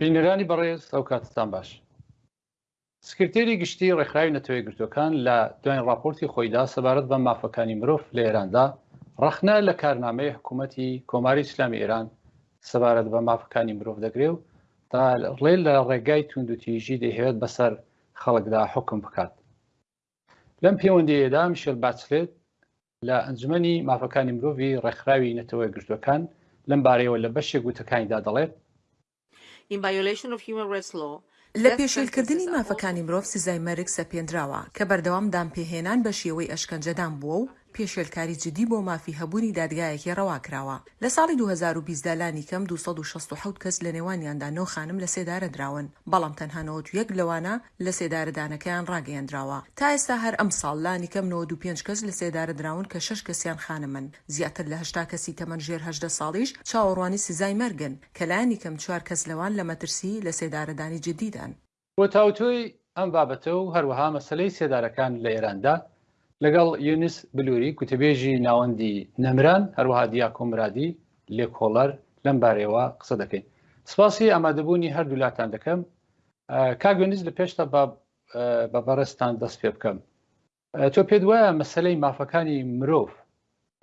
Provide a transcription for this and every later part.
بینەرانی بەڕێز ئەوکاتتان باش. سکرتێری گشتی ڕێکخراوی نەتەوە یەکگرتووەکان لە دوای ڕاپۆرتی خۆیدا سەبارەت بە مافەکانی مرۆڤ لە ئێراندا ڕەخنە لە کارنامەی حکوومەتی کۆماری ئیسلامی ئێران سەبارەت بە مافەکانی مرۆڤ دەگرێ و تا ڕێ لە ڕێگای توندوتیژی دەیهەوێت بەسەر خەڵکدا حکم بکات لەم پێوەندەیەدا میشل باتسلێت لە ئەنجومەنی مافەکانی مرۆڤی ڕێکخراوی نەتەوە گرتوەکان لەم بارەیەوە لە بەشێک وتەکانیدا دەڵێت In violation of human rights law، لە پێشێلکردنی مافەکانی مرۆڤ سزای مەرگ سەپێندراوە، کە بەردەوام دانپێهێنان بە شێوەی ئەشکەنجەدان بووە و، پێشێلکاری جدی بۆ مافی هەبوونی دادگایەکی ڕەوا کراوە. لە ساڵی دوو هەزار و بیست دا لانیکەم دوو سەد و شەست و حەوت کەس لەنێوانیاندا نۆ خانم لە سێدارە دراون، بەڵام تەنها نەوەد و یەک لەوانە لە سێدارەدانەکەیان ڕاگەیەندراوە. تا ئێستا هەر ئەمساڵ لانیکەم نەوەد و پێنج کەس لە سێدارە دراون کە شەش کەسیان خانمن. زیاتر لە هەشتا کەسی تەمەن ژێر هەژدە ساڵیش چاوەڕوانی سزای مەرگن، کە لانیکەم چوار کەس لەوان لە مەترسی لە سێدارەدانی جدیدان. بۆ تاوتوێی ئەم بابەتە و هەروەها مەسەلەی سێدارەکان لە ئێراندا لەگەڵ یونس بلووری گوتەبێژی ناوەندی نەمران هەروەها دیاکۆ مرادی لێکۆڵەر لەم بارەیەوە قسە دەکەین سپاسی ئامادەبوونی هەردوولاتان دەکەم کاگوێنز لە پێشتا بە بەڕێزتان دەست پێ بکەم تۆ پێت وایە مەسەلەی مافەکانی مرۆڤ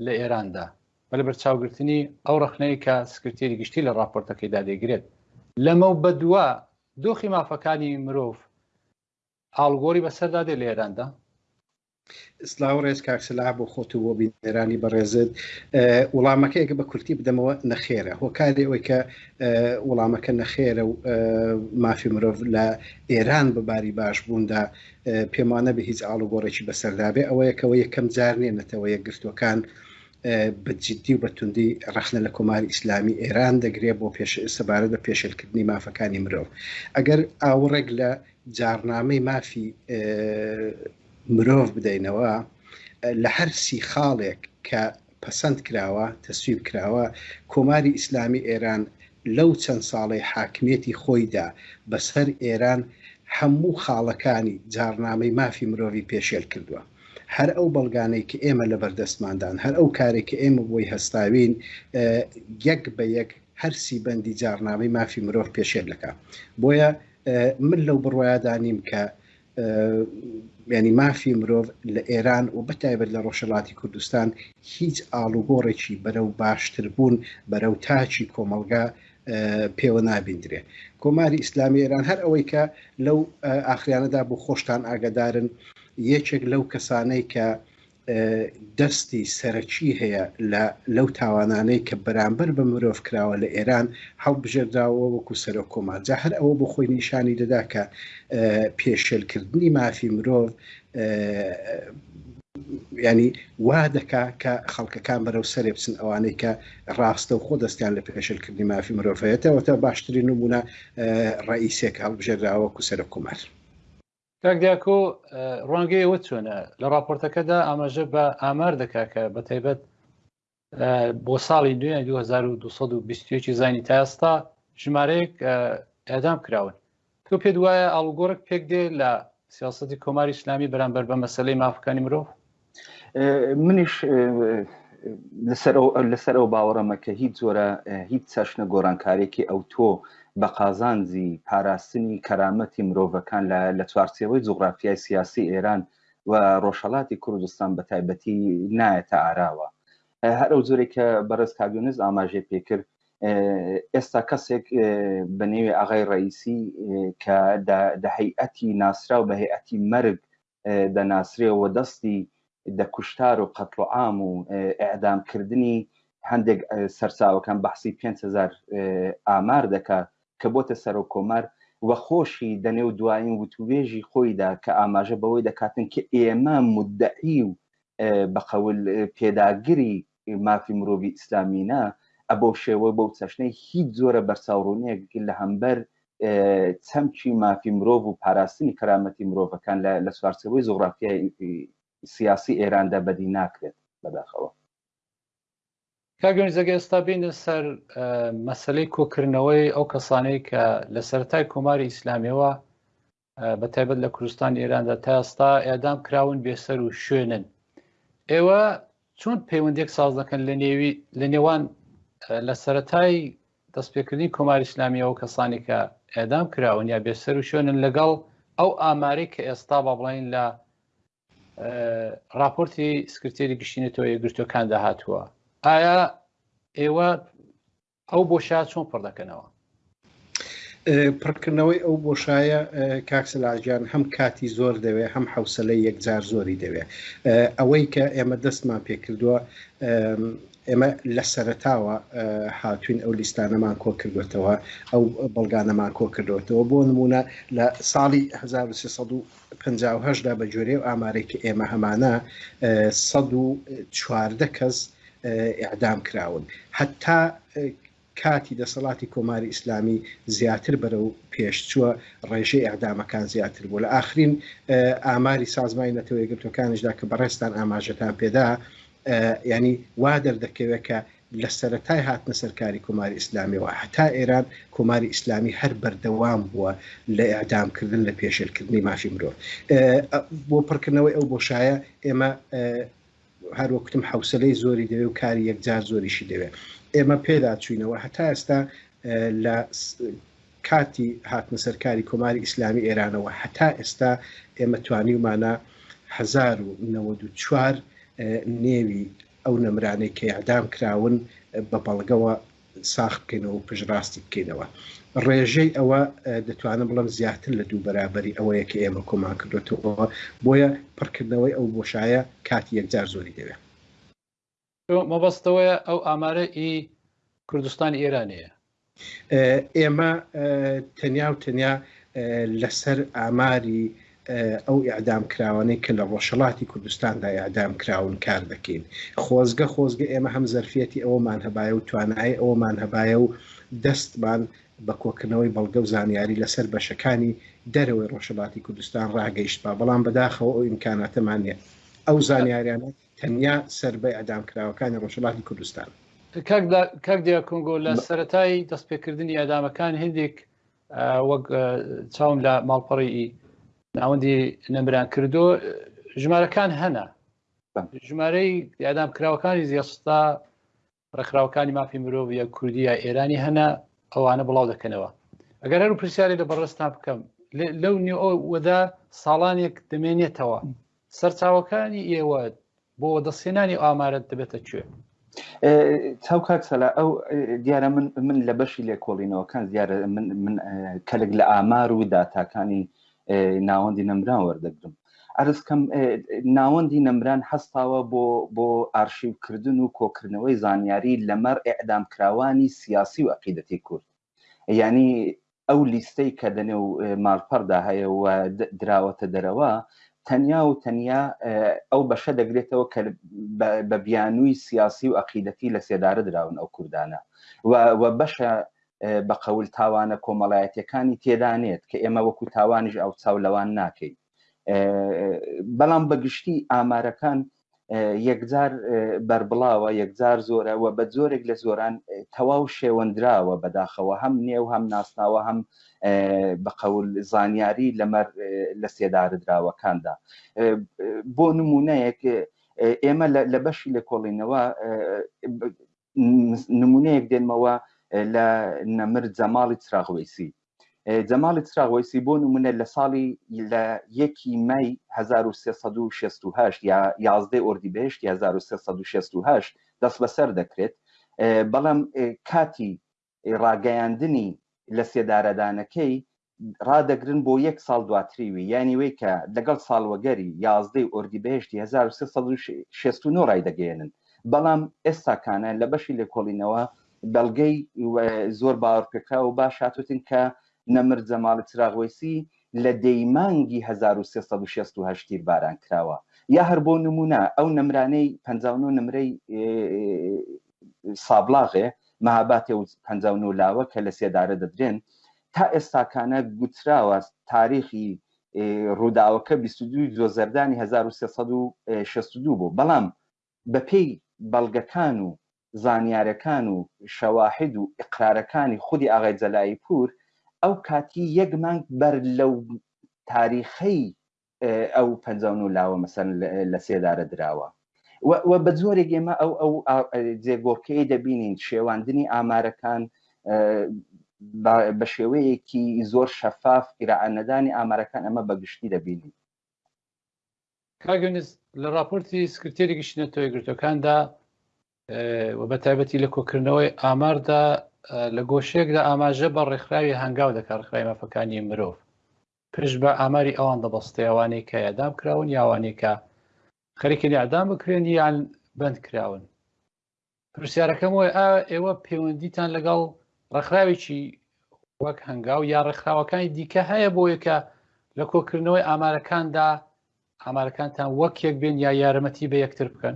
لە ئێراندا بە لە بەرچاوگرتنی ئەو ڕخنەیە کە سکرتێری گشتی لە ڕاپۆرتەکەیدا دەگرێت لەمە و بەدووە دۆخی مافەکانی مرۆڤ ئاڵگۆری بەسەردا دێ لە ئێراندا سلااو ڕێز کاکسلا بۆ خۆت و بۆ بینەرانی بەڕێزت وڵامەکەیەکە بە کورتی بدەمەوە نەخێرە هۆکاری ئەوەی کە وڵامەکە نەخێرە و مافی مرۆڤ لە ئێران بە باری باش بووندا پێم وانەبێ هیچ ئاڵوگۆڕێکی بەسەردابێ، ئەوەیە کەوە یەکەم جار نیە نەتەوە یەکگرتووەکان بە جدی و بە توندی ڕەخنە لە کۆماری ئیسلامی ئێران دەگرێ بۆ پێش سەبارەت بە پێشێلکردنی مافەکانی مرۆڤ. ئەگەر ئاوڕێک لە جاڕنامەی مافی مرۆڤ بدەینەوە لە هەر سی خاڵێک کە پەسەند کراوە، تەسویب کراوە، کۆماری ئیسلامی ئێران لەو چەند ساڵەی حاکمیەتی خۆیدا بەسەر ئێران هەموو خاڵەکانی جاڕنامەی مافی مرۆڤی پێشێل کردوە. هەر ئەو بەڵگانەی کە ئێمە لەبەر دەستماندان، هەر ئەو کارەی کە ئێمە بۆی هەستاوین یەک بە یەک هەر سی بەندی جاڕنامەی مافی مرۆڤ پێشێل دەکا. بۆیە من لەو بڕوایەدا نیم کە یانی مافی مرۆڤ لە ئێران و بەتایبەت لە ڕۆژهەڵاتی کوردستان هیچ ئاڵوگۆڕێکی بەرەو باشتربوون بەرەو تاچی کۆمەڵگا پێوە نابیندرێ کۆماری ئیسلامی ئێران هەر ئەوەی کە لەو ئاخریانەدا بۆ خۆشتان ئاگدارن یەکێک لەو کەسانەی کە دەستی سەرەکی هەیە لە لەو تاوانانەی کە بەرامبەر بە مرۆڤ کراوە لە ئێران هەڵبژێردراوە وەکو سەرۆک کۆمار جا هەر ئەوە بۆ خۆی نیشانی دەدا کە پێشێل کردنی مافی مرۆڤ ینی وا دەکا کە خەڵکەکان بەرەو سەرێ بچن ئەوانەی کە ڕاستە و خۆ دەستیان لە پێشلکردنی مافی مرۆڤەتەوەتە باشترین نمونە ڕئیسێک هەڵبژێراوە کو سەرە کومار کاک دیاکۆ ڕوانگەی ئەوە چۆنە لە راپۆرتەکەدا ئاماژە بە ئامار دەکا کە بە تایبەت بۆ ساڵی دوێ 2220 زانی تا ئێستا ژمارەیەک ئەدام کراون تۆ پێت وایە ئاڵوگۆڕک پێک دێ لە سیاستی کۆماری ئسلامی بەرامبەر بە مەسلەی مافەکانی مرۆڤ منیش لەسەر ئەو باوەڕەمە کە هیچ زۆرە هیچ چەشنە گۆرانکارێکی ئەو تۆ بە قازانجی پاراستنی کەرامەتی مرۆڤەکان لە چوارچێوەی جوغرافیای سیاسی ئێران و ڕۆژهڵاتی کوردستان بە تایبەتی نایەتە ئاراوە هەر ئەو زۆرێک کە بەڕێز کاگونز ئاماژێ پێکرد ئێستا کەسێک بە نێوی ئاغای ڕئیسی کە دەهەیئەتی ناسرا و بە هەیئەتی مەرگ دەناسرێ و دەستی دە کوشتار و قەتڵ و عام و ئعدام کردنی هەندێک سەرچاوەکان بەحسی 5هزار ئامار دەکا کە بۆتە سەرۆک کۆمار و خۆشی دەنێ و دوایین وتوێژی خۆیدا کە ئاماژە بەوەی دەکاتن کە ئێمە مدعی و بەقەول پێداگری مافی مرۆڤی ئیسلامینا ئەبەو شێوە بەو چەشنەی هیچ زۆرە بەرچاوڕوونیەک لە هەمبەر چەمکی مافی مرۆڤ و پاراستنی کەرامەتی مرۆڤەکان لە چوارچەوەی جوغرافیای سیاسی ئێراندا بەدی ناکرێت بەداخەوە کاگەنجەگە ئێستا بینە سەر مەسلەی کۆکردنەوەی ئەو کەسانەی کە لە سەرای کۆماری ئیسلامیەوە بە تایبەت لە کوردستان ئێراندا تا ئێستا ئێدام کراون بێسەر و شوێنن ئێوە چۆن پەیوەندێک ساز دەکەن لە نێوی لە نێوان لە سەتای دەستپێکردنی کۆماری ئسلامیەوە کەسانی کە ئێدام کراون یا بێسەر و شوێنن لەگەڵ ئەو ئامارێک کە ئێستا با بڵین لە راپۆرتی سکرتێری گشتینێتەوە یەگرتوەکاندا هاتووە ئایا ئێوە ئەو بۆشا چۆن پڕ دەکەنەوە پڕکردنەوەی ئەو بۆشایە کاکسلاژیان هەم کاتی زۆر دەوێ هەم حوسلەی یەکجار زۆری دەوێ ئەوەی کە ئێمە دەستمان پێکردووە ئێمە لە سەرتاوە هاتوین ئەو لیستانەمان کۆ کردوێتەوە ئەو بەڵگانەمان کۆ کردوێتەوە بۆ نمونە لە ساڵی 1970 پەنجا و هەشت دا بە گوێرەی ئەو ئامارەی کە ئێمە هەمانە سەد و چواردە کەس ئیعدام کراون هەتا کاتی دەسەڵاتی کۆماری ئیسلامی زیاتر بەرەو پێشچووە ڕێژەی ئەعدامەکان زیاتر بوو لە ئاخرین ئاماری سازمای نەتەوەیەگرتوەکانیشدا کە بەڕێستان ئاماژەتان پێدا ینی وا دەردەکەوێت کە لە سەرەتای هاتنە سەر کاری کۆماری ئیسلامیەوە هەتا ئێران کۆماری ئیسلامی هەر بەردەوام بووە لە ئیعدام کردن لە پێشێل کردنی مافی مرۆڤ بۆ پڕکردنەوەی ئەو بۆشایە ئێمە هەروەکتم حوسلەی زۆری دەوێ و کاری یەکجار زۆریشی دەوێ ئێمە پێدا چوینەوە هەتا ئێستا لە کاتی هاتنە سەرکاری کۆماری ئیسلامی ئێرانەوە هەتا ئێستا ئێمە توانیومانە 1994 نێوی ئەو نەمرانەی کە ئیعدام کراون بە بەڵگەوە ساخ بکەینەوە و پشتڕاستی بکەینەوە. ڕێژەی ئەوە دەتوانم بڵێم زیاتر لە دوو بەرابەری ئەوەیە کە ئێمە کۆمان کردۆتەوە، بۆیە پڕکردنەوەی ئەو بۆشایە کاتی یەکجار زۆری دەوێ. تۆ مەبەستتەوەیە ئەو ئامارە ئی کوردستانی ئێرانیە؟ ئێمە تەنیا و تەنیا لەسەر ئاماری ئەو ئیعدام کراوانەی کە لە ڕۆژهڵاتی کوردستاندا ئیعدام کراون کار دەکەین خۆزگە خۆزگە ئێمە هەم زەرفەتی ئەومان هەبایە و توانای ئەومان هەبایە و دەستمان بە کۆکردنەوەی بەڵگە و زانیاری لەسەر بەشەکانی دەرەوەی ڕۆژهڵاتی کوردستان ڕاگەیشتبا بەڵام بەداخەوە ئەو ئیمکاناتەمان نیە ئەو زانیاریانە تەنیا سەر بە ئیعدامکراوەکانی ڕۆژهەڵاتی کوردستان. کاک دیاکۆنگۆ لە سەرەتای دەستپێکردنی ئیعدامەکان هێندێک وەک چاوم لە ماڵپەڕی ناوەندی نەمران کردو ژمارەکان هەنا ژمارەی ئیعدامکراوەکانی زیێستا ڕێکخراوەکانی مافی مرۆڤ یا کوردی یا ئێرانی هەنا ئەوانە بڵاو دەکەنەوە ئەگەر هەرو پرسیاری لە بەڕستان بکەم لەو نیوەدا ساڵانێک دەمێنێتەوە سەرچاوەکانی ئێوە بۆ دەستێنانی ئامارەت دەبێتە کوێ تاو کاک سەلا ئەو دیارە من من لە بەشی لێکۆڵینەوەکان دیارە من کەلک لە ئامار و داتاکانی ناوەندی نەمران وەردەگرم ئەرزکەم ناوەندی نەمران هەستاوە بۆ بۆ ئارشیوکردن و کۆکردنەوەی زانیاری لەمەر ئەعدام کراوانی سیاسی و عقیدەتی کورد ینی ئەو لیستەی کە دەنێ و مالپەردا هەیە و دراوەتە دەرەوە تەنیا و تەنیا ئەو بەشە دەگرێتەوە کە بە بیانووی سیاسی و عقیدەتی لە سێدارە دراون ئەو کوردانە و بەشە بەقەول تاوانە کۆمەڵایەتەکانی تێدانێت کە ئێمە وەکو تاوانیش ئەو چاو لەوان ناکەین بەڵام بەگشتی ئامارەکان یەکجار بەربڵاوە یەکجار زۆرە و بە زۆرێک لە زۆران تەواو شێوەندراوە بەداخەوە هەم نێو هەم ناسناوە هەم بە قەول زانیاری لەمەر لە سێدارەدراوەکاندا بۆ نمونەیەک ئێمە لە بەشی لێکۆڵینەوە نمونەیەک دێنمەوە لە نەمر جەماڵی چراغوەیسی جەماڵی چراغوەیسی بۆ نمونە لە ساڵی لە یەکی مای 1368 یا 11 ئۆردی بهشت 1368 دەست بەسەر دەکرێت بەڵام کاتی ڕاگەیاندنی لە سێدارەدانەکەی ڕادەگرن بۆ یەک ساڵ دواتری وی یانی وی کە لەگەڵ ساڵوەگەری یازدەی ئۆردیبهێشتی 1369 ڕایدەگەیەنن بەڵام ئێستاکانە لە بەشی لێکۆڵینەوە بەڵگەی زۆر باوەڕپێکراو و باش هاتوتن کە نەمر جەماڵی چراغوەیسی لە دەی مانگی 1368 تیر باران کراوە یا هەر بۆ نمونە ئەو نەمرانەی 59 نمرەی سابڵاغێ، مەهاباتێ و پەنجا و نۆ لاوە کە لە سێدارە دەدرێن، تا ئێستاکانە گوتراوە تاریخی ڕووداوەکە بیست و دوو جۆزەردانی هەزار و سێ سەد و شەست و دوو بوو، بەڵام بەپێی بەڵگەکان و زانیارەکان و شەواحید و ئیقرارەکانی خودی ئاغای جەلایی پوور ئەو کاتی یەک مانگ بەر لەو تاریخەی ئەو پەنجا و نۆ لاوە مەسەن لە سێدارە دراوە و بە جۆرێک ئێمە ئەو ئەو جێگۆڕکەی دەبینین شێواندنی ئامارەکان بە شێوەیەکی زۆر شەفاف ئیراعانەدانی ئامارەکان ئەمە بەگشتی دەبینین کاگەنز لە راپۆرتی سکرتێری گشتی نەتەوە گرتوەکاندا و بە تایبەتی لە کۆکردنەوەی ئاماردا لە گۆشێکدا ئاماژە بە ڕێکخراوی هەنگاو دەکات ڕخراوی مافەکانی مرۆڤ پشت بە ئاماری ئەوان دەبەستێ ئەوانەی کە ئێعدام کراون یا ئەوانەی کە خەریکن ئێعدام بکرێن یان بەند کراون پرسیارەکەم وای ئا ئێوە پەیوەندیتان لەگەڵ ڕێکخراوێکی وەک هەنگاو یا ڕێکخراوەکانی دیکە هەیە بۆ یەکە لە کۆکردنەوەی ئامارەکاندا ئامارەکانتان وەک یەک بێن یا یارمەتی بە یەکتر بکەن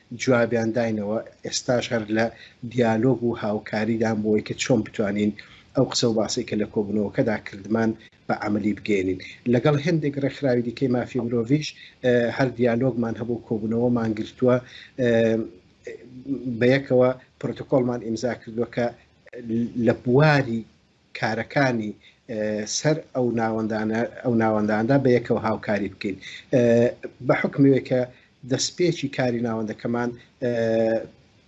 جوابیان داینەوە، ئێستاش هەر لە دیالۆگ و هاوکاریدان بۆوەی کە چۆن بتوانین ئەو قسە و باسەی کە لە کۆبوونەوەکەدا کردمان بە عەمەلی بگەیەنین. لەگەڵ هێندێک ڕێکخراوی دیکەی مافی مرۆڤیش هەر دیالۆگمان هەبوو، کۆبوونەوەمان گرتووە، بەیەکەوە پرۆتۆکۆڵمان ئیمزا کردووە کە لە بواری کارەکانی سەر ئەو ناوەندانە ئەو ناوەنداندا بە یەکەوە هاوکاری بکەین بە حکمێک کە دەستپێکی کاری ناوەندەکەمان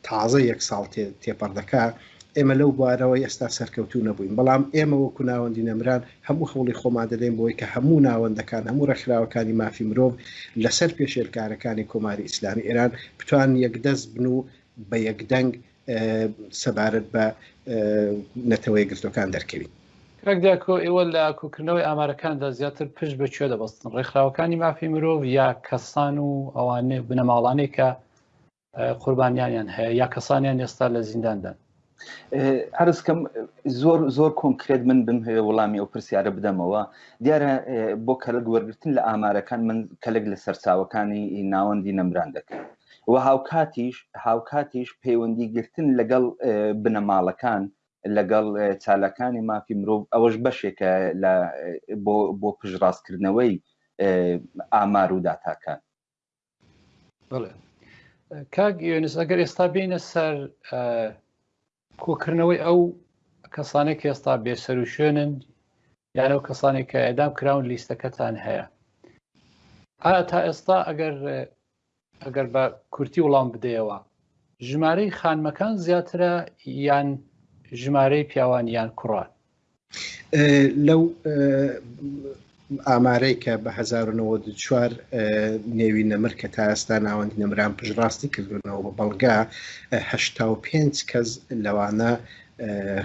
تازە یەک ساڵ تێپەڕ دەکا ئێمە لەو بوارەوە ئێستا سەرکەوتو نەبووین بەڵام ئێمە وەکو ناوەندی نەمران هەموو هەوڵی خۆمان دەدەین بۆی کە هەموو ناوەندەکان هەموو ڕێکخراوەکانی مافی مرۆڤ لەسەر پێشێلکارەکانی کۆماری ئیسلامی ئێران بتوان یەکدەست بن و بە یەکدەنگ سەبارەت بە نەتەوە یەکگرتووەکان دەرکەوی. کاک دیاکۆ ئێوە لە کۆکردنەوەی ئامارەکاندا زیاتر پشت بە کوێ دەبەستن، ڕێکخراوەکانی مافی مرۆڤ یا کەسان و ئەوانێ بنەماڵانێ کە قوربانیانیان هەیە یا کەسانیان ئێستا لە زینداندان؟ ئەرزکەم زۆر زۆر کۆنکرێت من بمهەوێ وەڵامی ئەو پرسیارە بدەمەوە دیارە بۆ کەلک وەرگتن لە ئامارەکان من کەلک لە سەرچاوەکانی ناوەندی نەمران دەکەم و هاوکاتیش هاوکاتیش پەیوەندی گرتن لەگەڵ بنەماڵەکان لەگەڵ چالاکانی مافی مرۆڤ ئەوەش بەشێکە لە بۆ پشڕاستکردنەوەی ئامار و داتاکان بڵێ کاک یۆنس ئەگەر ئێستا بینە سەر کۆکردنەوەی ئەو کەسانێک ئێستا بێسەر و شوێنن یان ئەو کەسانێک کە ئەدام کراون لیستەکەتان هەیە ئایا تا ئێستا ئەگەر ئەگەر بە کورتی وڵام بدەیەوە ژمارەی خانمەکان زیاترە یان ژمارەی پیاوان یان کوڕان لەو ئامارەی کە بە 1940 نێوی نەمر کە تا ئێستا ناوەندی نەمران پشڕاستی کردوونەوە بە بەڵگە 5 کەس لەوانە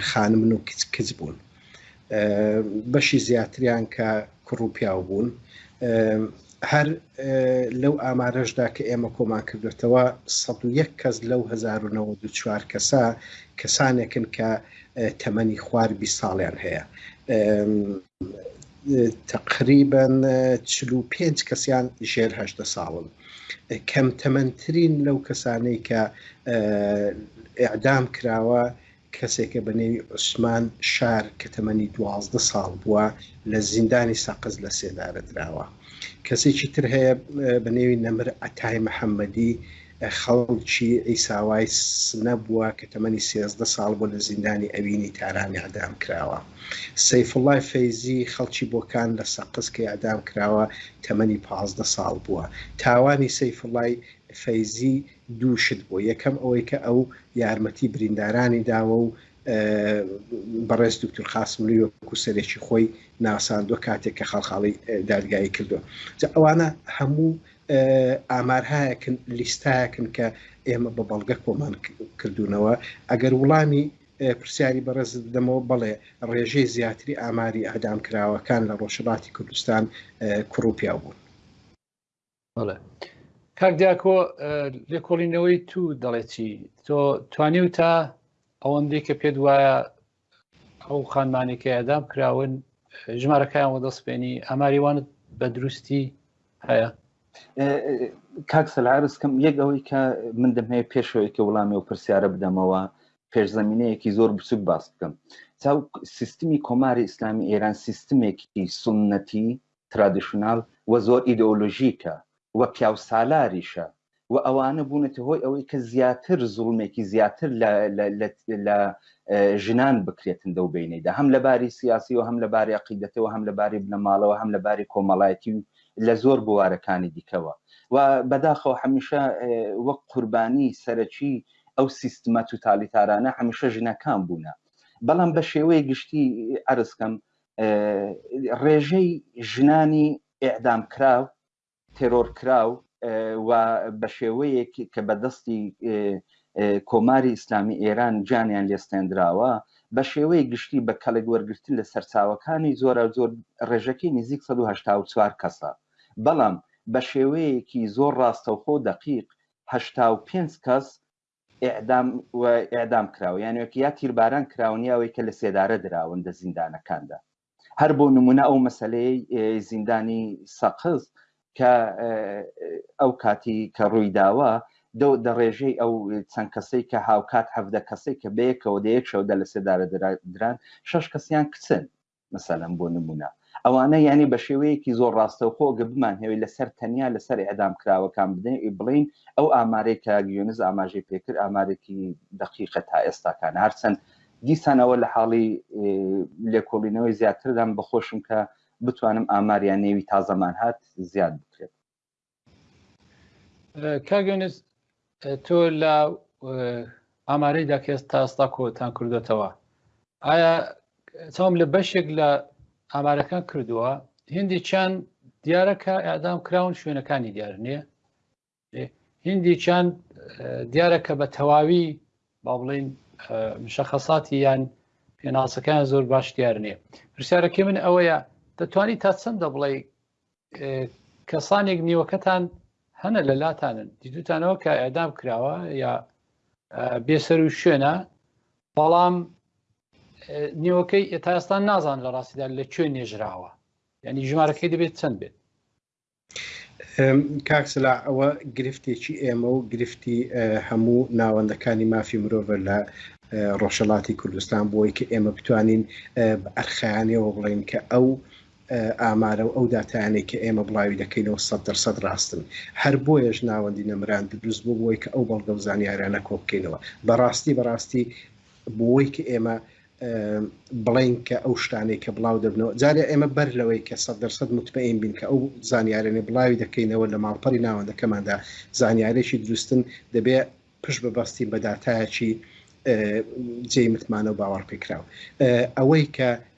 خانمن و کچ کچ بوون بەشی زیاتریان کە کوڕ و پیاو بوون هەر لەو ئامارەشدا کە ئێمە کۆمان کردوێتەوە ١٠١ کەس لەو 1994 کەسە کەسانێکن کە تەمەنی خوار بی ساڵیان هەیە تقریبن چ و پێنج کەسیان ژێرهدە ساڵن کەم تەمەندترین لەو کەسانەی کە ئەعدام کراوە کەسێکە بە نێوی عوسمان شار کە تەمەنی دوازدە ساڵ بووە لە زیندانی سەقز لە سێدارە دراوە. کەسێکی تر هەیە بە نێوی نەمر عەتای محەمەدی خەڵکی عیساوای سنە بووە کە تەمەنی سێزدە ساڵ بووە لە زیندانی ئەوینی تاران ئێعدام کراوە. سەیفوڵڵای فەیزی خەڵکی بۆکان لە سەقز کە ئێعدام کراوە تەمەنی پازدە ساڵ بووە. تاوانی سەیفوڵڵای فەیزی دوو شت بووە، یەکەم ئەوەی کە ئەو یارمەتی بریندارانی داوە و بەڕێز دوکتور قاسملووی وەکوو سەرێکی خۆی ناساندووە کاتێک کە خاڵخاڵی دادگایی کردووە. جا ئەوانە هەموو ئامارهایەکن، لیستایەکن کە ئێمە بە بەڵگە کۆمان کردوونەوە. ئەگەر وڵامی پرسیاری بەڕێزت بدەمەوە، بەڵێ ڕێژەی زیاتری ئاماری ئێعدامکراوەکان لە ڕۆژهەڵاتی کوردستان کوڕ و پیاو بوون. بەڵێ کاک دیاکۆ لێکۆڵینەوەی تو دەڵێتی تۆ توانی و تا ئەوەندەی کە پێت وایە ئەو خانمانی کە ئەدام کراون ژمارەکەیان وەدەستپێنی ئەماریوانت بە دروستی هەیە کاک سەلارسکەم یەک ئەوەی کە من دەمەیە پێشەوەی کە وڵامی و پرسیارە بدەمەوە پێشزەمینەیەکی زۆر بچوک باس بکەم چاو سیستمی کۆماری ئیسلامی ئێران سیستمێکی سنەتی ترادیشناڵ و زۆر ئیدۆلۆژیکە و پیاوسالاریشە و ئەوانە بوونەتە هۆی ئەوەی کە زیاتر زوڵمێکی زیاتر لە ژنان بکرێتن دەو بینەیدا هەم لە باری سیاسی و هەم لە باری عقیدەتەوە هەم لە باری بنەماڵەوە هەم لە باری کۆمەڵایەتی و لە زۆر بوارەکانی دیکەوە و بەداخەوە هەمیشە وەک قوربانی سەرەکی ئەو سیستمە توتالیتارانە هەمیشە ژنەکان بوونە بەڵام بە شێوەیە گشتی عرزکەم ڕێژەی ژنانی ئعدام کراو تێرۆر کراو و بە شێوەیەک کە بەدەستی کۆماری ئیسلامی ئێران جانیان لێستێنراوە بە شێوەی گشتی بە کەڵک وەرگتن لە سەرچاوەکانی زۆرە زۆر ڕێژەکەی نزیک 1940 کەسە بەڵام بە شێوەیەکی زۆر ڕاستەوخۆ دەقیق 5 کەس ئعدام و ئعدام کراوە یانەوەکە یا تیرباران کراون یاوەی کە لە سێدارە دراون لە زیندانەکاندا هەر بۆ نمونە ئەو مەسلەی زیندانی سەقز کە ئەو کاتی کە ڕووی داوە دەو دە ڕێژەی ئەو چەند کەسەی کە هاوکات هەفتە کەسەی کە بەیەکەوە دەیەک شەودە لە سێدارە دران شش کەسیان کچن مەسەلەن بۆ نمونە ئەوانە یعنی بە شێوەیەکی زۆر ڕاستەوخۆ گە بمان هەوێت لەسەر تەنیا لەسەر ئەدام کراوەکان بدەین بڵین ئەو ئامارەی کە گوێنز ئاماژەی پێکر ئامارێکی دقیقە تا ئێستاکان هەرچەند دیسانەوە لە حاڵی لێکۆڵینەوەی زیاتردان بەخۆشم کە بتوانم ئاماریان نێوی تازەمان هات زیاد بکرێت کاگەنس تۆ لە ئامارەیدا کەس تا ئێستا کۆتان کردوێتەوە ئایا چاوم لە بەشێک لە ئامارەکان کردووە هندی چند دیارەکە ئادام کراون شوێنەکانی دیار نییە هندی چند دیارەکە بە تەواوی با بڵین مشەخەساتی یان پێناسەکان زۆر باش دیار نییە پرسیارەکە من ئەوەیە دەتوانانی تا چەندە بڵێ کەسانێک نیوەکەتان هەنە لە لاتانن دیدوتانەوە کە ئەدام کراوە یا بێسەر و شوێنە بەڵام نیوەکەی ئێتاستان نازان لە ڕاستیدا لە کوێ نێژراوە ینی ژمارەکەی دەبێت چەند بێت کاکسلا ئەوە گرفتێکی ئێمە و گرفتی هەموو ناوەندەکانی مافی مرۆڤە لە ڕۆژەڵاتی کوردستان بۆی کە ئێمە بتوانین ئەرخیانەوە بڵێن کە ئەو ئامارە و ئەو داتایانەی کە ئێمە بڵاوی دەکەینەوە سەد دەر سەد ڕاستن. هەر بۆیەش ناوەندی نەمران دروست بوو بۆی کە ئەو بەڵگە و زانیارانە کۆ بکەینەوە. بە ڕاستی بە ڕاستی بۆی کە ئێمە بڵێین کە ئەو شتانەی کە بڵاو دەبنەوە جارێ ئێمە بەر لەوەی کە سەد دەر سەد موتمەئین بین کە ئەو زانیارەنەی بڵاوی دەکەینەوە لە ماڵپەڕی ناوەندەکەماندا زانیارێکی دروستن دەبێ پشت ببەستین بە داتایەکی جێی متمانە و باوەڕپێکراو. ئەوەی کە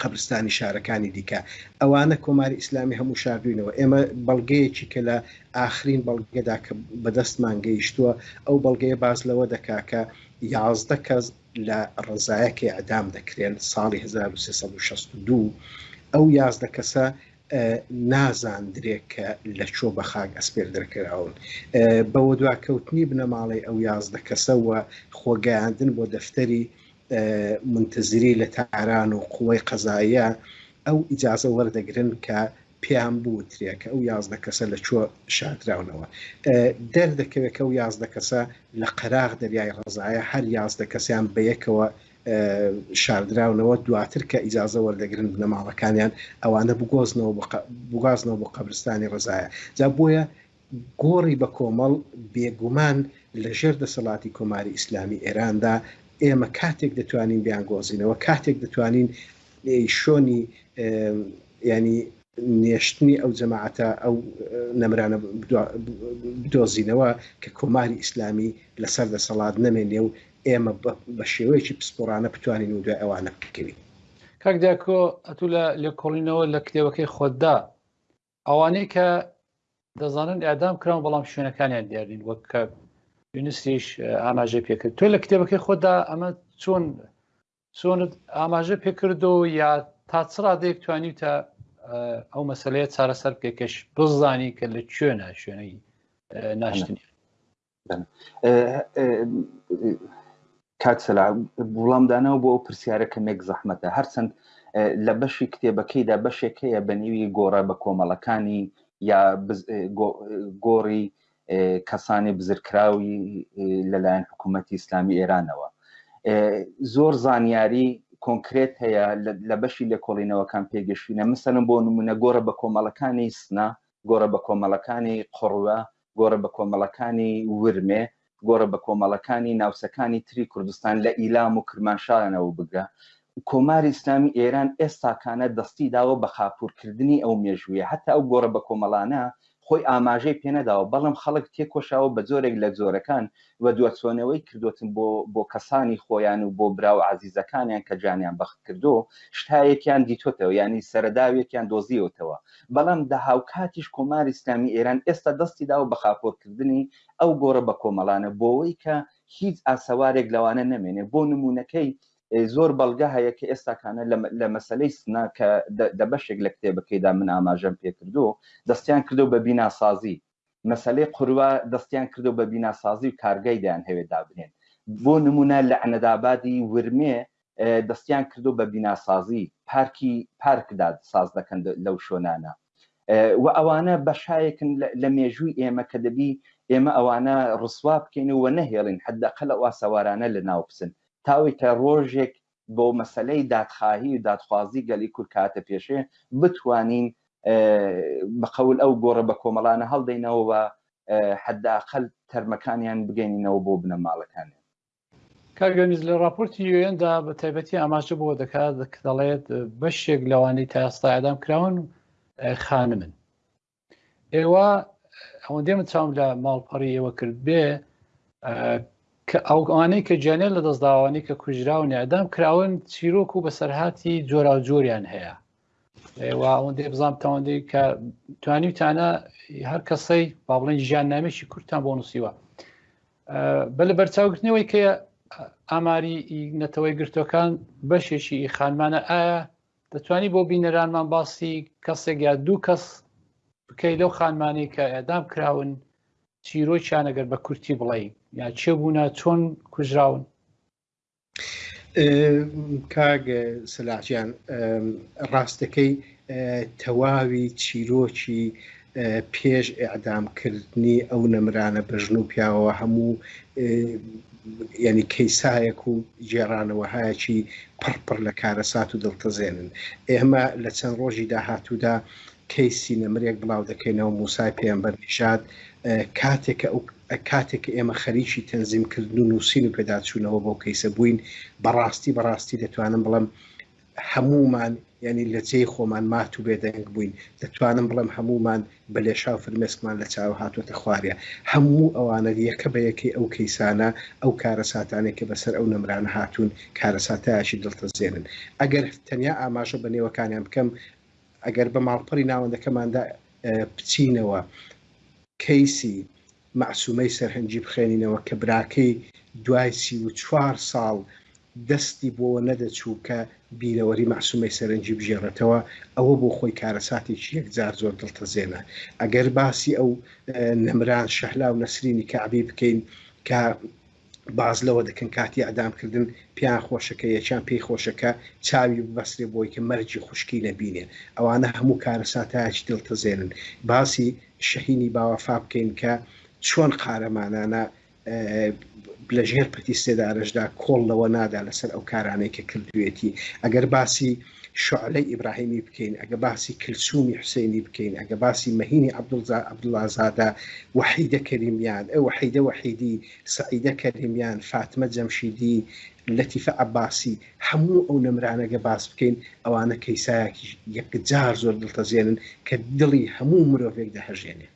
قەبرستانی شارەکانی دیکە ئەوانە کۆماری ئیسلامی هەموو شاردوینەوە ئێمە بەڵگەیەکی کە لە ئاخرین بەڵگەدا کە بەدەستمان گەیشتووە ئەو بەڵگەیە باس لەوە دەکا کە یازدە کەس لە ڕەزایەک ئیعدام دەکرێن ساڵی 1362 ئەو یازدە کەسە نازاندرێ کە لە چۆ بە خاک ئەسپێردرکراون بەوە دواکەوتنی بنەماڵەی ئەو یازدە کەسەوە خۆگەیاندن بۆ دەفتەری مونتزری لە تاران و قوەی قەزاییە ئەو ئیجازە وەردەگرن کە پێیان بوترێ کە ئەو یازدە کەسە لە کوێ شاردراونەوە. دەردەکەوێت کە ئەو یازدە کەسە لە قەراغ دەریای ڕەزایە هەر یازدە کەسیان بە یەکەوە شاردراونەوە، دواتر کە ئیجازە وەردەگرن بنەماڵەکانیان ئەوانە بگۆزنەوە بگوازنەوە بۆ قەبرستانی ڕەزایە. جا بۆیە گۆڕی بە کۆمەڵ، بێگومان لە ژێر دەسەڵاتی کۆماری ئیسلامی ئێراندا ئێمە کاتێک دەتوانین بیانگۆزینەوە، کاتێک دەتوانین شۆنی یانی نێشتنی ئەو جەماعەتە ئەو نەمرانە بدۆزینەوە کە کۆماری ئیسلامی لەسەر دەسەڵات نەمێنێ و ئێمە بە شێوەیەکی پسپۆڕانە بتوانین و دوای ئەوانە بکەوین. کاک دیاکۆ ئەتوو لە لێکۆڵینەوە لە کتێبەکەی خۆتدا ئەوانەی کە دەزانن ئەدام کراون بەڵام شوێنەکانیان دیارین وەک کە یونسیش ئاماژە پێکرد تۆ لە کتێبەکەی خۆدا ئەمە چۆن چۆنت ئاماژە پێکردو یا تا چرا دێک توانی تا ئەو مەسلەیە چارەسەر بکەکەش بزانی کە لە کوێنە شوێنەی ناشتنی کاک سەلا وڵامدانەوە بۆ ئەو پرسیارەکە نێک زەحمەتە هەرچەند لە بەشی کتێبەکەیدا بەشێک هەیە بە نێوی گۆڕە بە کۆمەڵەکانی یا گۆڕی کەسانی بزرکراوی لەلایەن حکوومەتتی ئیسلامی ئێرانەوە زۆر زانیاری کۆنکرێت هەیە لە بەشی لێکۆڵینەوەکان پێگەشتینە مسەرم بۆ نمونە گۆڕە بە کۆمەڵەکانی سنا گۆڕە بە کۆمەڵەکانی قڕوە گۆڕە بەکۆمەڵەکانی ورمێ، گۆڕە بەکۆمەڵەکانی ناوچەکانی تری کوردستان لە ئیلام و کرمانشاەوە بگرە، کۆماری ئیسلامی ئێران ئێستاکانە دەستی داوە بە خاپوورکردنی ئەو مێژوویە، هەتا ئەو گۆڕە بەکۆمەڵانە خۆی ئاماژەی پێنەداوە، بەڵم خەڵک تێکۆشاوە بە جۆرێک لە جۆرەکان و دواچۆنەوەی کردۆتن بۆ بۆ کەسانی خۆیان و بۆ برا و عەزیزەکانیان کە جانیان بەخت کردۆ شتاێکیان دیتۆتەوە یانی سەرەداوێکیان دۆزیوەتەوە بەڵام دە هاوکاتیش کۆماری ئیسلامی ئێران ئێستا دەستی داوە بە خاپۆر کردنی ئەو گۆڕە بە کۆمەڵانە بۆوەی کە هیچ ئاسەوارێک لەوانە نەمێنێ بۆ نموونەکەی زۆر بەڵگە هەیە کە ئێستاکانە لە مەسلەی سنە کە دە بەشێک لە کتێبەکەیدا من ئاماژەم پێ کردۆ دەستیان کردۆ بە بیناسازی مەسەلەی قوروا دەستیان کردو بە بیناسازی و کارگای دەیانهەوێ دابنێن بۆ نمونە لە عنەدابادی ورمێ دەستیان کردو بە بیناسازی پارکی پارک داد ساز دەکەن لەو شۆنانە وە ئەوانە بەشایەکن لە مێژووی ئێمە کە دەبی ئێمە ئەوانە ڕسوا بکەین و وە نەهێڵین حداقل ئەو ئاسەوارانە لە ناو بچن تاوەی کە ڕۆژێک بۆ مەسەلەی دادخاهی و دادخوازی گەلی کورد کەهاتە پێشێ بتوانین بە قەول ئەو گۆڕە بە کۆمەڵانە هەڵدەینەوە و حد ئەقل تەرمەکانیان بگەینینەوە بۆ بنە ماڵەکانیان. کاک دەنیز لە ڕاپۆرتی یو ئێن دا بە تایبەتی ئاماژە بۆ دەکات دەڵێت بەشێک لەوانەی تا ئێستا ئێدام کراون خانمن ئێوە ئەوەندێ من چاوم لە ماڵپەڕی ئێوە کرد بێ کە ئەو ئەوانەی کە جیانێن لە دەستداوانی کە کوژراون ئەدام کراون چیرۆک و بەسەرهاتی جۆرا و جۆریان هەیە ئەوەندێ بزانام تاوەندەی کە توانیوتانە هەر کەسەی با بڵێن ژیان نامێکی کورتان بۆ نووسیوە بە لە بەرچاوگرتنەوەی کە ئاماری نەتەوەی گرتوەکان بەشێکی خانمانە ئایا دەتوانی بۆ بینەرانمان باسی کەسێک یا دوو کەس بکەی لەو خانمانەی کە ئەدام کراون چیرۆکیان ئەگەر بە کورتی بڵێ یا چێ بوونە چۆن کوژراون کاگ سەلاجیان ڕاستەکەی تەواوی چیرۆکی پێش ئیعدام کردنی ئەو نەمرانە بە ژن و پیاوەوە هەموو یعنی کەیسایەک و گێڕانەوەهایەکی پڕ پڕ لە کارەسات و دڵتەزێنن ئێمە لە چەند ڕۆژی داهاتوودا کەیسی نەمرێک بڵاو دەکەینەوە موسای پێمبەر نژاد کاتێک ئەو کاتێک ئێمە خەریکی تەنزیمکردن و نووسین و پێداچوونەوە بۆ کەیسە بووین بەڕاستی بەڕاستی دەتوانم بڵم هەموومان یانی لە جێی خۆمان مات و بێدەنگ بووین، دەتوانم بڵێم هەموومان بە لێشاو فرمێسکمان لە چاوە هاتووەتە خوارێ. هەموو ئەوانە یەکە بە یەکەی ئەو کەیسانە، ئەو کارەساتانەی کە بەسەر ئەو نەمرانە هاتوون، کارەساتایەکی دڵتەزێنن. ئەگەر تەنیا ئاماژە بە نێوەکانیان بکەم، ئەگەر بە ماڵپەڕی ناوەندەکەماندا بچینەوە، کەیسی مەعسومەی سەرهەنگی بخوێنینەوە کە براکەی دوای سی و چوار ساڵ دەستی بۆوە نەدەچوو کە بیرەوەری مەعسومەی سەرەنگی بگێڕێتەوە ئەوە بۆ خۆی کارەساتێکی یەکجار زۆر دڵتەزێنە ئەگەر باسی ئەو نەمران شەهلا و نەسرینی کەعبی بکەین کە باس لەوە دەکەن کاتی ئیعدام کردن پێیان خۆشە کە یەکیان پێی خۆشە کە چاوی ببەسترێ بۆی کە مەرگی خوشکی نەبینێ ئەوانە هەموو کارەساتایەکی دڵتەزێنن باسی شەهینی باوەفا بکەین کە چۆن قارەمانانە لە ژێر پەتی سێدارەشدا کۆڵ لەوە نادا لەسەر ئەو کارانەی کە کردوێتی ئەگەر باسی شعلەی ئیبراهیمی بکەین ئەگە باسی کلسومی حسێنی بکەین ئەگە باسی مەهینی عبدڵزا عبدڵازادە وحیدە کەریمیان ئەو حیدە وحیدی سەعیدە کەریمیان، فاتمە جەمشیدی، لەتیفە عەباسی، هەموو ئەو نەمرانە گە باس بکەین ئەوانە کەیسایەکی یەکجار زۆر دڵتەزێنن کە دڵی هەموو مرۆڤێک دەهەژێنێ.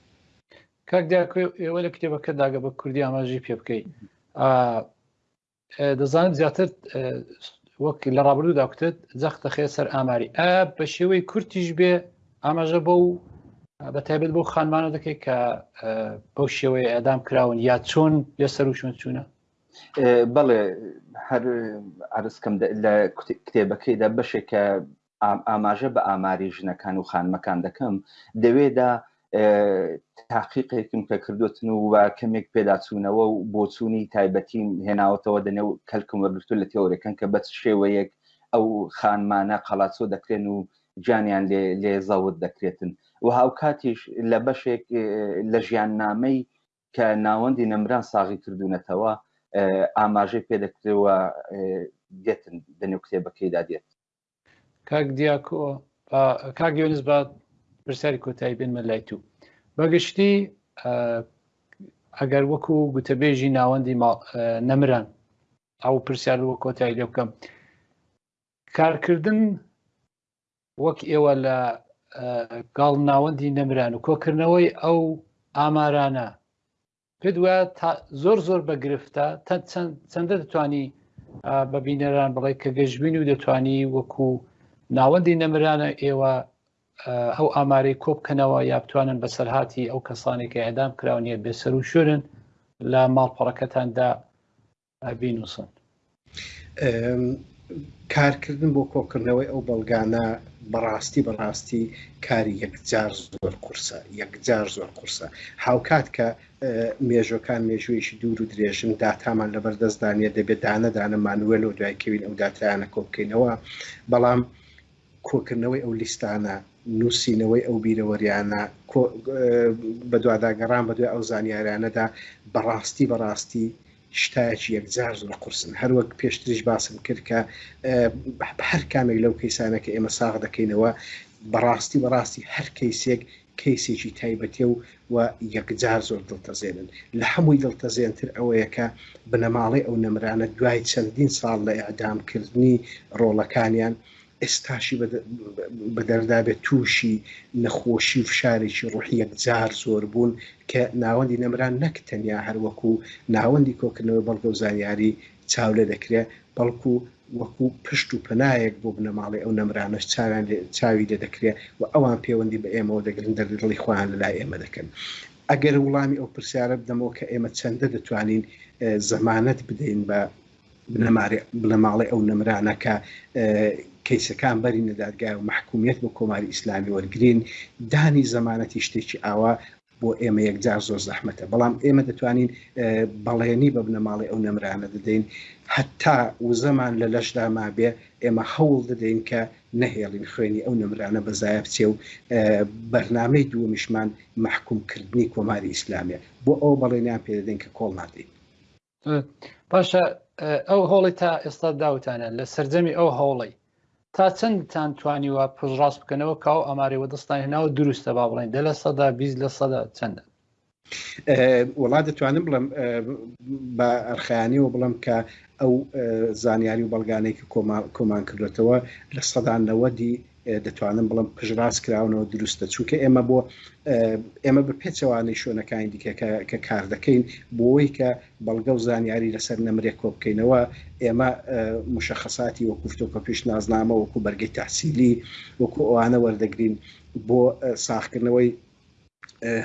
کاک دیاکۆ ئێوە لە کتێبەکەتدا گە بە کوردی ئاماژەی پێ بکەیت ئا ئێ دەزانم زیاتر ئێ وەک لە ڕابردوودا کوتت جەختە خێ سەر ئاماری ئا بە شێوەی کورتیش بێ ئاماژە بۆ و بە تایبەت بۆ خانمانە دەکەیت کە بەو شێوەیە ئەدام کراون یا چۆن لە سەر و شوێن چوونە بەڵێ هەر ئارسکەم لە کتێبەکەیدا بەشێکە ئاماژە بە ئاماری ژنەکان و خانمەکان دەکەم دەوێدا تاقیقێکم کە کردوتن و وە کەمێک پێداچوونەوە و بۆچوونی تایبەتی هێناوەتەوە دەنێ و کەلکم وەرگتو لە تێۆرەکەن کە بەچ شێوەیەک ئەو خانمانە قەڵاچۆ دەکرێن و گیانیان لێ زەوت دەکرێتن و هاوکاتیش لە بەشێک لە ژیان نامەی کە ناوەندی نەمران ساغی کردوونەتەوە ئاماژەی پێدەکرێەوە دێتن دەنێو کتێبەکەیدا دێت کاک دیاکۆ کاک یۆنس با پرسیاری کۆتایی بێنمە لای تو بەگشتی ئەگەر وەکو گوتەبێژی ناوەندی نەمران ئەو پرسیار وە کۆتایی لێ بکەم کارکردن وەک ئێوە لە گاڵ ناوەندی نەمران و کۆکردنەوەی ئەو ئامارانە پێ دوە تا زۆر زۆر بە گرفتە چەندە دەتوانی بە بینەران بڵێ کە گەشتبین و دەتوانی وەکو ناوەندی نەمرانە ئێوە ئەو ئامارەی کۆبکەنەوە یا بتوانن بەسەرهاتی ئەو کەسانێکە ئەدام کراونیە بێسەر و شورن لە ماڵپەڕەکەتاندا بینوسن کارکردن بۆ کۆکردنەوەی ئەو بەڵگانە بەڕاستی بەڕاستی کاری یەکجار زۆر قورسە یەکجار زۆر قورسە هاوکات کە مێژۆکان مێژوویشی دوور و درێژن داتامان لە بەردەستدانە دەبێت دانەدانە مانوێل و دوایکەوین ئەو داتیانە کۆبکەینەوە بەڵام کۆکردنەوەی ئەو لیستانە، نووسینەوەی ئەو بیرەوەرییانە، بەدواداگەڕان بەدوای ئەو زانیارییانەدا، بەڕاستی بەڕاستی شتایەکی یەکجار زۆر قورسن. هەروەک پێشتریش باسم کرد کە هەر کامێک لەو کەیسانە کە ئێمە ساغ دەکەینەوە، بەڕاستی بەڕاستی هەر کەیسێک کەیسێکی تایبەتە و و یەکجار زۆر دڵتەزێنن. لە هەمووی دڵتەزێنتر ئەوەیە کە بنەماڵەی ئەو نەمرانە دوای چەندین ساڵ لە ئێعدامکردنی ڕۆڵەکانیان، ئێستاشی بەدەردابێت تووشی نەخۆشی و فشارێکی ڕوحی یەکجار زۆر بوون کە ناوەندی نەمران نەک تەنیا هەر وەکو ناوەندی کۆکردنەوەی بەڵگە و زانیاری چاو لێ دەکرێت بەڵکو وەکو پشت و پەنایەک بۆ بنەماڵەی ئەو نەمرانەش چاوی لێ دەکرێت و ئەوان پێوەندی بە ئێمەوە دەگرن دەردی دڵی خۆیان لەلای ئێمە دەکەن ئەگەر وڵامی ئەو پرسیارە بدەمەوە کە ئێمە چەندە دەتوانین زەمانەت بدەین بە بنەماڵەی ئەو نەمرانە کە کەیسەکان بەرینە دادگای و مەحکومیەت بۆ کۆماری ئیسلامی وەرگرین، دانی زەمانەتی شتێکی ئاوا بۆ ئێمە یەکجار زۆر زەحمەتە، بەڵام ئێمە دەتوانین بەڵێنی بە بنەماڵەی ئەو نەمرانە دەدەین هەتا وزەمان لە لەشدا مابێ ئێمە هەوڵ دەدەین کە نەهێڵین خوێنی ئەو نەمرانە بە زایە بچێ و بەرنامەی دووەمیشمان مەحکومکردنی کۆماری ئیسلامیە، بۆ ئەوە بەڵێنیان پێ دەدەین کە کۆڵ نادەین. باشە ئەو هۆڵی تا ئێستا داوتانە لە سرجەمی ئەو هەوڵی تا چەندتان توانیوە پژڕاست بکەنەوە کاو ئەمارەوە دەستان هێناوە دروستە با بڵێن دە لە سەدا بیست لە سەدا چەندە وڵات دەتوانم بڵم بە ئەرخیانەوە بڵم کە ئەو زانیاری و بەڵگانێکی کۆمان کردوێتەوە لە سەدانەوەدی دەتوانم بڵم پژراس کراونەوە دروستە چونکە ئێمە بۆ ئێمە بە پێچەوانەی شوێنەکانی دیکە کە کار دەکەین بۆی کە بەڵگە و زانیاری لەسەر نەمرێ کۆ بکەینەوە ئێمە مشخصاتی وەکوفتۆ کە پێش نازنامە وەکو بەرگی تحسیلی وەکو ئەوانە وەردەگرین بۆ ساخکردنەوەی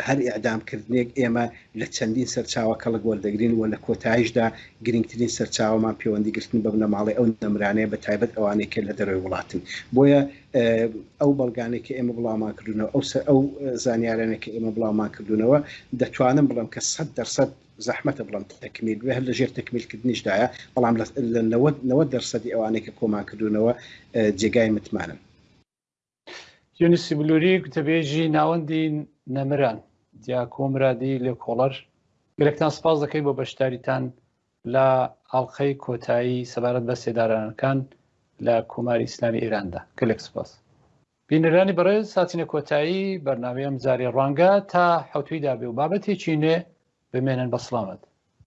هەر ئیعدام کردنێک ئێمە لە چەندین سەرچاوە کەڵک وەردەگرین و لە کۆتایشدا گرینگترین سەرچاوەمان پێوەندی گرتن بە بنەماڵەی ئەو نەمرانەیە بە تایبەت ئەوانەی کە لە دەرەوەی وڵاتن بۆیە ئەو بەڵگانەی کە ئێمە بڵاومان کردونەوە ئەو سەر ئەو زانیارانە کە ئێمە بڵاومان کردونەوە دەتوانم بڵم کە سەد دەرسەد زەحمەتە بڵم تەکمیل بێ هەر لە ژێر تەکمیلکردنیشدایە بەڵام لە نەوە دەرسەدی ئەوانەی کە کۆمان کردونەوە جێگای متمانن یونسی بلووری گوتەبێژی ناوەندی نەمران دیاکۆ مرادی لە کۆڵەر گەلێکتان سپاس دەکەین بۆ بەشداریتان لە ئاڵلقەی کۆتایی سەبارەت بە سێدارانەکان لە کۆماری ئیسلامی ئێراندا گەلێک سپاس بینەرانی بەڕێز ساتینە کۆتایی بەرناوی ئەم جارێ ڕوانگە تا حوتوی دابێ و بابەتێکی نوێ بمێنن بە سلامت